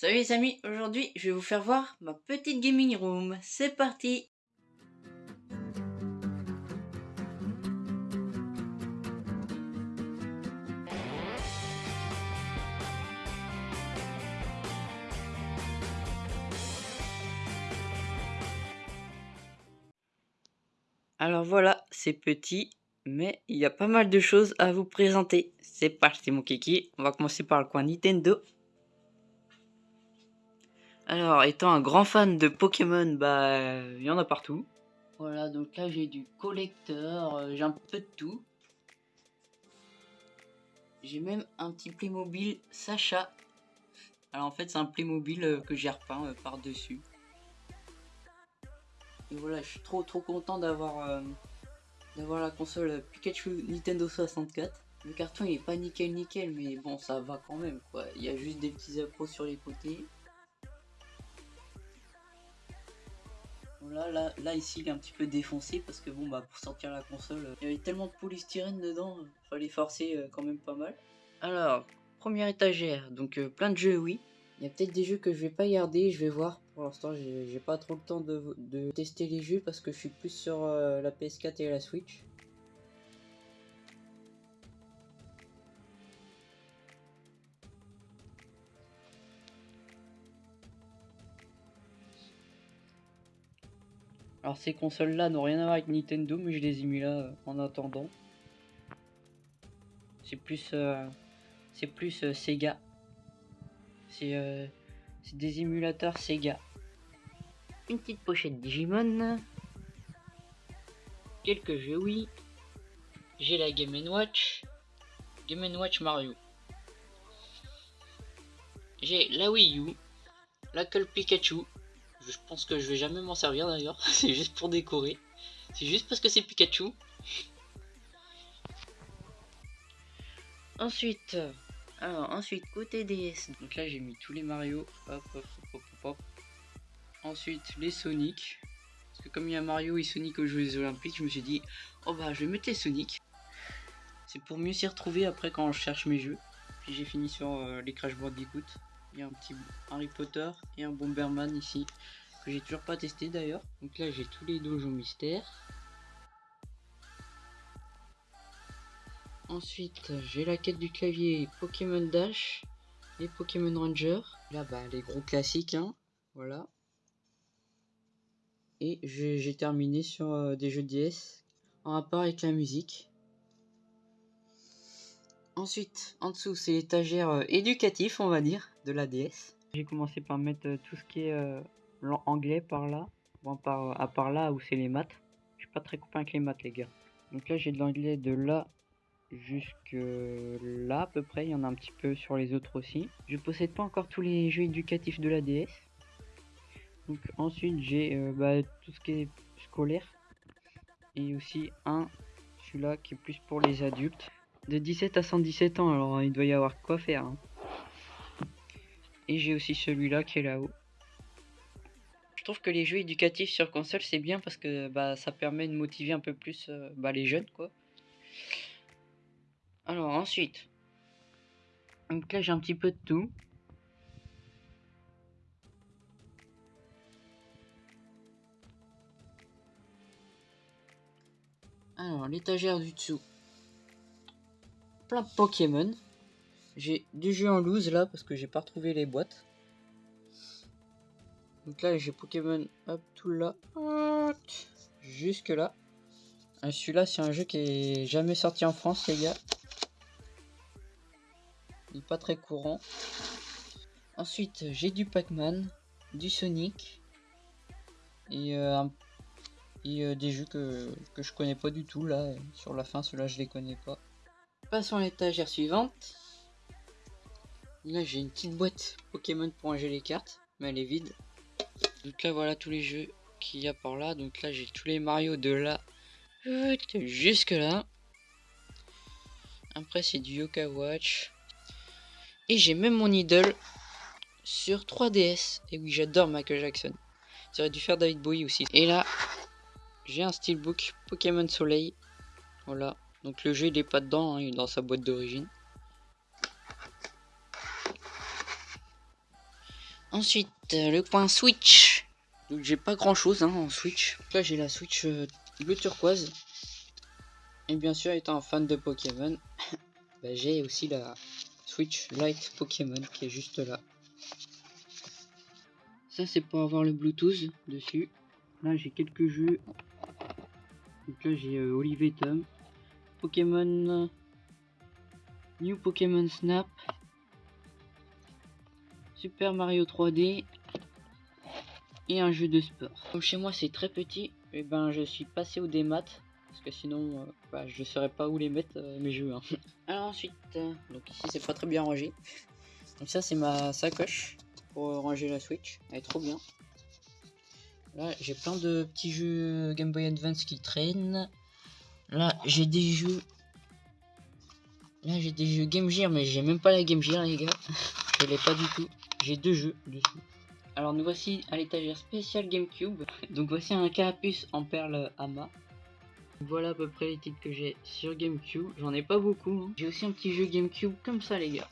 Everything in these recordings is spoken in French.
Salut les amis, aujourd'hui je vais vous faire voir ma petite gaming room. C'est parti Alors voilà, c'est petit, mais il y a pas mal de choses à vous présenter. C'est parti mon kiki, on va commencer par le coin Nintendo. Alors, étant un grand fan de Pokémon, bah, il y en a partout. Voilà, donc là j'ai du collecteur, euh, j'ai un peu de tout. J'ai même un petit Playmobil Sacha. Alors en fait c'est un Playmobil euh, que j'ai repeint euh, par-dessus. Et voilà, je suis trop trop content d'avoir d'avoir la console Pikachu Nintendo 64. Le carton il est pas nickel nickel mais bon ça va quand même quoi. Il y a juste des petits accros sur les côtés. Là, là, là, ici, il est un petit peu défoncé parce que bon, bah, pour sortir la console, euh, il y avait tellement de polystyrène dedans, fallait forcer euh, quand même pas mal. Alors, première étagère, donc euh, plein de jeux, oui. Il y a peut-être des jeux que je vais pas garder, je vais voir. Pour l'instant, j'ai pas trop le temps de, tester les jeux parce que je suis plus sur la PS4 et la Switch. Alors ces consoles là n'ont rien à voir avec Nintendo mais je les ai euh, en attendant. C'est plus euh, c'est plus euh, Sega. C'est des émulateurs Sega. Une petite pochette Digimon. Quelques jeux oui. J'ai la Game Watch. Game Watch Mario. J'ai la Wii U. La Call Pikachu je pense que je vais jamais m'en servir d'ailleurs. c'est juste pour décorer. C'est juste parce que c'est Pikachu. Ensuite, alors ensuite côté DS. Donc là j'ai mis tous les Mario. Hop, hop, hop, hop, Ensuite les Sonic. Parce que comme il y a Mario et Sonic aux Jeux Olympiques, je me suis dit, oh bah je vais mettre les Sonic. C'est pour mieux s'y retrouver après quand je cherche mes jeux. Puis j'ai fini sur euh, les Crash Bandicoot. Il y a un petit Harry Potter et un Bomberman ici que j'ai toujours pas testé d'ailleurs. Donc là j'ai tous les donjons mystères. Ensuite j'ai la quête du clavier Pokémon Dash et Pokémon Ranger. Là bah les gros classiques hein. Voilà. Et j'ai terminé sur euh, des jeux DS en rapport avec la musique. Ensuite, en dessous, c'est l'étagère euh, éducatif, on va dire, de la DS. J'ai commencé par mettre euh, tout ce qui est anglais par là. À part là où c'est les maths. Je suis pas très copain avec les maths, les gars. Donc là, j'ai de l'anglais de là jusque là à peu près. Il y en a un petit peu sur les autres aussi. Je possède pas encore tous les jeux éducatifs de la DS. Donc ensuite, j'ai euh, bah, tout ce qui est scolaire. Et aussi un, celui-là qui est plus pour les adultes. De 17 à 117 ans, alors il doit y avoir quoi faire. Hein. Et j'ai aussi celui-là qui est là-haut trouve que les jeux éducatifs sur console c'est bien parce que bah, ça permet de motiver un peu plus euh, bah, les jeunes. Alors ensuite, donc là j'ai un petit peu de tout. Alors l'étagère du dessous, plein Pokémon. J'ai du jeu en loose là parce que j'ai pas retrouvé les boîtes. Donc là, j'ai Pokémon, hop, tout là. Jusque là. Celui-là, c'est un jeu qui est jamais sorti en France, les gars. Il pas très courant. Ensuite, j'ai du Pac-Man, du Sonic. Et, euh, euh, des jeux que, que je connais pas du tout, là. Sur la fin, ceux-là, je les connais pas. Passons à l'étagère suivante. Là, j'ai une petite boîte Pokémon pour ranger les cartes. Mais elle est vide. Donc là, voilà tous les jeux qu'il y a par là. Donc là, j'ai tous les Mario de là jusque là. Après, c'est du Yoka Watch. Et j'ai même mon idole sur 3DS. Et oui, j'adore Michael Jackson. J'aurais dû faire David Bowie aussi. Et là, j'ai un steelbook Pokémon Soleil. Voilà. Donc le jeu, il est pas dedans, hein, il est dans sa boîte d'origine. Ensuite, euh, le coin Switch. Donc j'ai pas grand chose hein, en Switch. Là j'ai la Switch euh, bleu turquoise. Et bien sûr, étant un fan de Pokémon, bah, j'ai aussi la Switch Lite Pokémon qui est juste là. Ça c'est pour avoir le Bluetooth dessus. Là j'ai quelques jeux. Donc là j'ai euh, Olivier Tom. Pokémon New Pokémon Snap, Super Mario 3D et un jeu de sport. Comme chez moi c'est très petit, et eh ben je suis passé au démat parce que sinon euh, bah, je saurais pas où les mettre euh, mes jeux. Hein. Alors ensuite, euh, donc ici c'est pas très bien rangé. Donc ça c'est ma sacoche pour ranger la Switch, elle est trop bien. Là j'ai plein de petits jeux Game Boy Advance qui traînent. Là j'ai des jeux Là j'ai des jeux Game Gear mais j'ai même pas la Game Gear les gars. Je l'ai pas du tout. J'ai deux jeux dessus. Alors nous voici à l'étagère spéciale GameCube. Donc voici un carapuce en perle Ama. Voilà à peu près les titres que j'ai sur GameCube. J'en ai pas beaucoup. Hein. J'ai aussi un petit jeu GameCube comme ça les gars.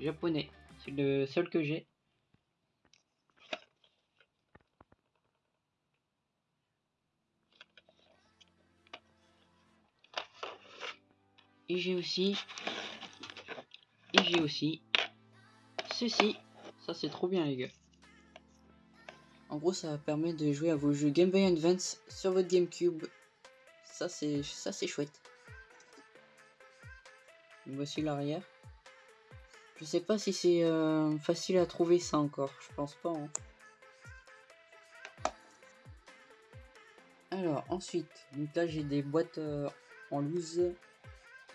Japonais. C'est le seul que j'ai. Et j'ai aussi... Et j'ai aussi... Ceci. Ça c'est trop bien les gars. En gros ça permet de jouer à vos jeux Game Boy Advance sur votre GameCube. Ça c'est ça c'est chouette. Voici l'arrière. Je sais pas si c'est euh, facile à trouver ça encore. Je pense pas. Hein. Alors ensuite, donc là j'ai des boîtes euh, en loose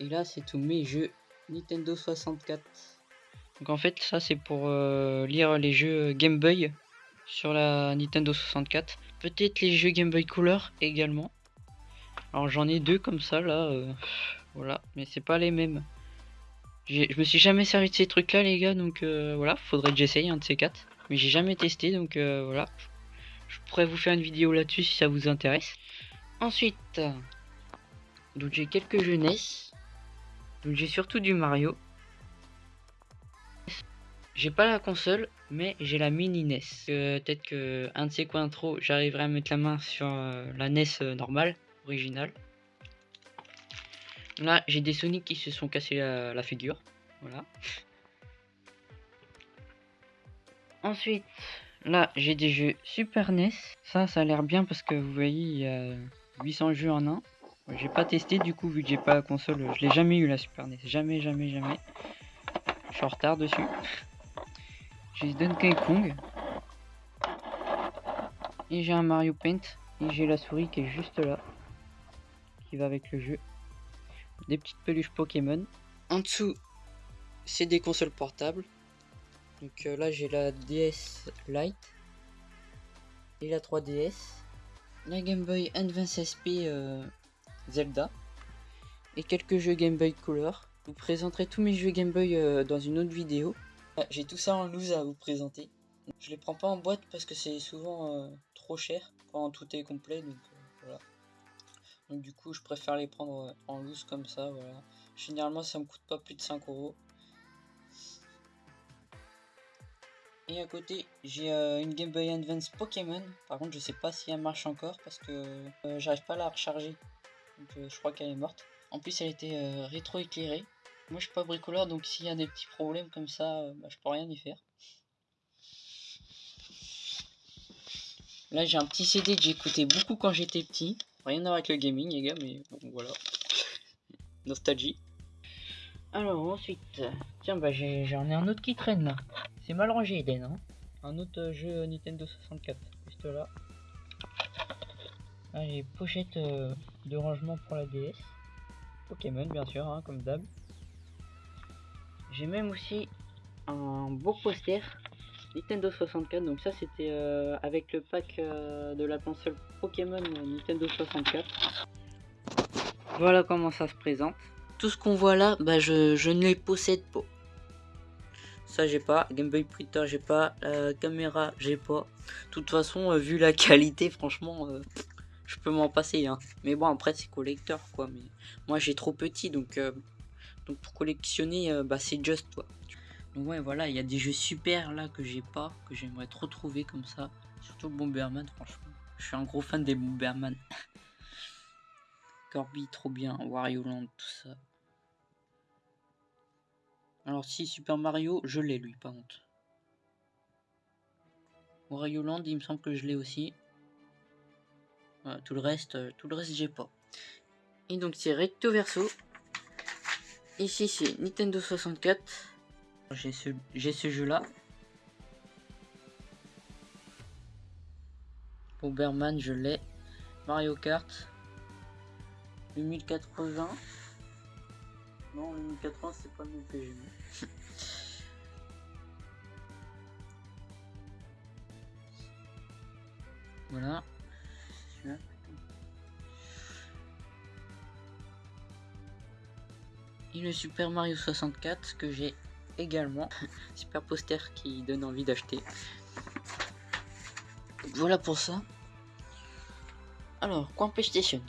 et là, c'est tous mes jeux Nintendo 64. Donc en fait, ça c'est pour euh, lire les jeux Game Boy sur la Nintendo 64. Peut-être les jeux Game Boy Color également. Alors j'en ai deux comme ça là. Euh, voilà, mais c'est pas les mêmes. Je me suis jamais servi de ces trucs là les gars, donc euh, voilà, faudrait que j'essaye un de ces quatre. Mais j'ai jamais testé, donc voilà. Je pourrais vous faire une vidéo là-dessus si ça vous intéresse. Ensuite, donc j'ai quelques jeunesses. Donc j'ai surtout du Mario. J'ai pas la console, mais j'ai la mini NES. Peut-être que un de ces coins trop, j'arriverai à mettre la main sur euh, la NES euh, normale, originale. Là, j'ai des Sonic qui se sont cassés la, figure. Voilà. Ensuite, là, j'ai des jeux Super NES. Ça, ça a l'air bien parce que vous voyez, il y a 800 jeux en un. J'ai pas testé du coup vu que j'ai pas la console. Je l'ai jamais eu la Super NES. Jamais, jamais, jamais. Je suis en retard dessus. J'ai Donkey Kong. Et j'ai un Mario Paint. Et j'ai la souris qui est juste là. Qui va avec le jeu. Des petites peluches Pokémon. En dessous, c'est des consoles portables. Donc euh, là j'ai la DS Lite. Et la 3DS. La Game Boy Advance SP euh, Zelda et quelques jeux Game Boy Color. Je vous présenterai tous mes jeux Game Boy euh, dans une autre vidéo. Ah, j'ai tout ça en loose à vous présenter. Je les prends pas en boîte parce que c'est souvent euh, trop cher quand tout est complet. Donc euh, voilà. Donc du coup je préfère les prendre en loose comme ça. Voilà. Généralement ça me coûte pas plus de 5 euros. Et à côté, j'ai une Game Boy Advance Pokémon. Par contre, je sais pas si elle marche encore parce que j'arrive pas à la recharger. Donc euh, je crois qu'elle est morte. En plus elle était euh, rétro-éclairée. Moi je suis pas bricoleur donc s'il y a des petits problèmes comme ça, euh, bah, je peux rien y faire. Là j'ai un petit CD que j'écoutais beaucoup quand j'étais petit. Rien à voir avec le gaming les gars mais bon voilà. Nostalgie. Alors ensuite, tiens bah j'en ai, un autre qui traîne là. C'est mal rangé Eden hein. Un autre jeu Nintendo 64, juste là. Là j'ai pochette de rangement pour la DS. Pokémon bien sûr, hein, comme d'hab. J'ai même aussi un beau poster Nintendo 64. Donc ça c'était euh, avec le pack euh, de la console Pokémon Nintendo 64. Voilà comment ça se présente. Tout ce qu'on voit là, bah je, je ne les possède pas. Ça j'ai pas, Game Boy Printer j'ai pas, la caméra j'ai pas. De toute façon, euh, vu la qualité, franchement, je peux m'en passer. Hein. Mais bon, après, c'est collecteur, quoi. Mais moi, j'ai trop petit, donc, euh, donc pour collectionner, euh, bah, c'est juste, quoi. Donc ouais, voilà, il y a des jeux super là que j'ai pas, que j'aimerais trop trouver comme ça. Surtout Bomberman, franchement. Je suis un gros fan des Bomberman. Corby, trop bien. Wario Land, tout ça. Alors si Super Mario, je l'ai lui, pas honte. Wario Land, il me semble que je l'ai aussi. Tout le reste, euh, tout le reste, j'ai pas. Et donc c'est recto verso. Ici c'est Nintendo 64. J'ai ce, ce jeu là. Bomberman, je l'ai. Mario Kart. Le 1080. Non, le 1080, c'est pas le même voilà. Et le Super Mario 64 que j'ai également. Super poster qui donne envie d'acheter. Voilà pour ça. Alors, quoi PlayStation